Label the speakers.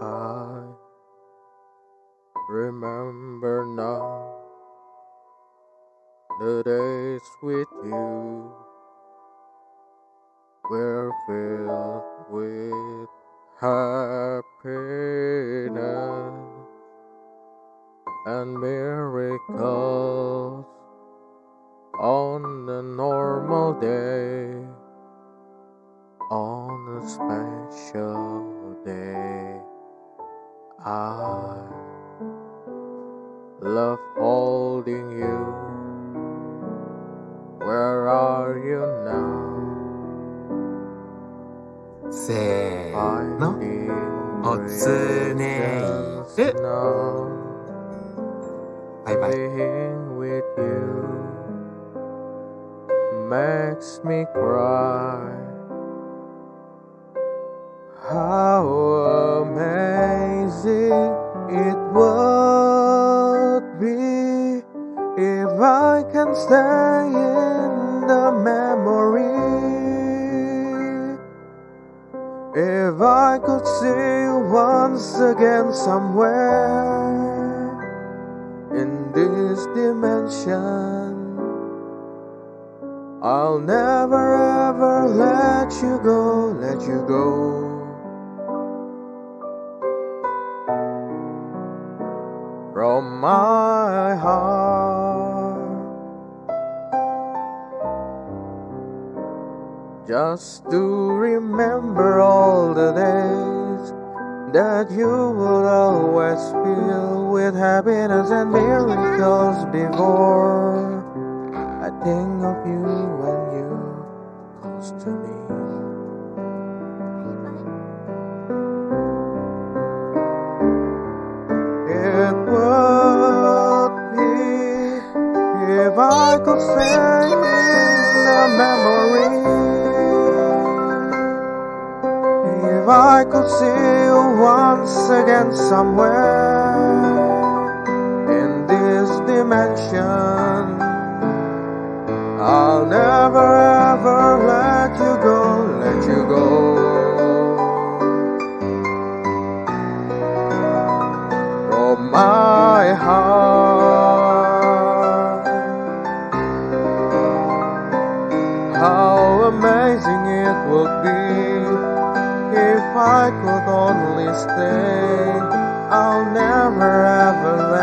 Speaker 1: I remember now the days with you were filled with happiness and miracles on a normal day, on a special day. I love holding you. Where are you now?
Speaker 2: せーの
Speaker 1: Finding
Speaker 2: おつねい
Speaker 1: reasons
Speaker 2: る
Speaker 1: now.
Speaker 2: バイバイ
Speaker 1: Being with you makes me cry. I can stay in the memory. If I could see you once again somewhere in this dimension. I'll never ever let you go, let you go. From my heart, just to remember all the days that you would always fill with happiness and miracles before. I think of you when you're close to me. It would be if I could stay I could see you once again somewhere in this dimension. I'll never ever let you go, let you go. From my heart, I could only stay. I'll never ever